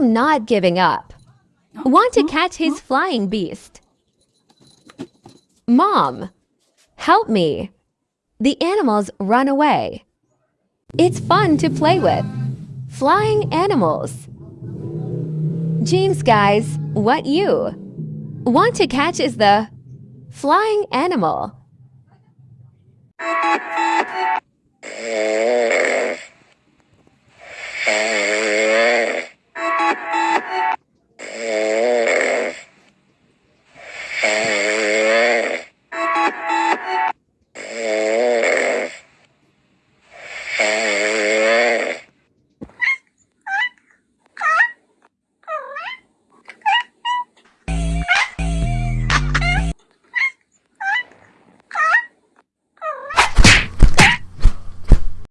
not giving up. Want to catch his flying beast. Mom, help me. The animals run away. It's fun to play with. Flying animals. James, guys, what you? Want to catch is the flying animal.